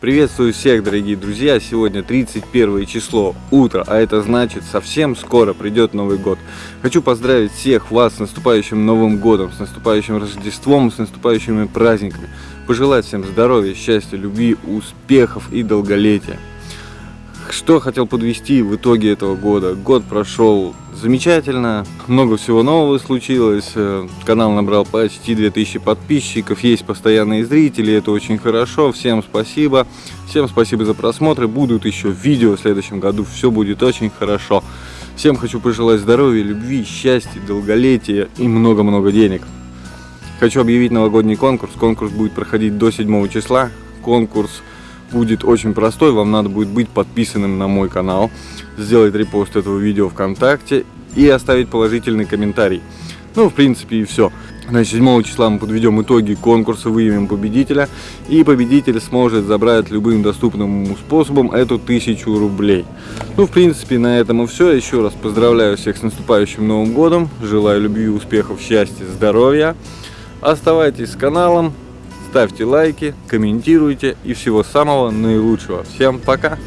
Приветствую всех, дорогие друзья! Сегодня 31 число, утро, а это значит совсем скоро придет Новый год. Хочу поздравить всех вас с наступающим Новым Годом, с наступающим Рождеством, с наступающими праздниками. Пожелать всем здоровья, счастья, любви, успехов и долголетия. Что хотел подвести в итоге этого года? Год прошел замечательно, много всего нового случилось, э, канал набрал почти 2000 подписчиков, есть постоянные зрители, это очень хорошо, всем спасибо, всем спасибо за просмотры, будут еще видео в следующем году, все будет очень хорошо. Всем хочу пожелать здоровья, любви, счастья, долголетия и много-много денег. Хочу объявить новогодний конкурс, конкурс будет проходить до 7 числа, конкурс будет очень простой. Вам надо будет быть подписанным на мой канал, сделать репост этого видео ВКонтакте и оставить положительный комментарий. Ну, в принципе, и все. Значит, 7 числа мы подведем итоги конкурса, выявим победителя. И победитель сможет забрать любым доступным ему способом эту тысячу рублей. Ну, в принципе, на этом и все. Еще раз поздравляю всех с наступающим Новым Годом. Желаю любви, успехов, счастья, здоровья. Оставайтесь с каналом ставьте лайки, комментируйте и всего самого наилучшего. Всем пока!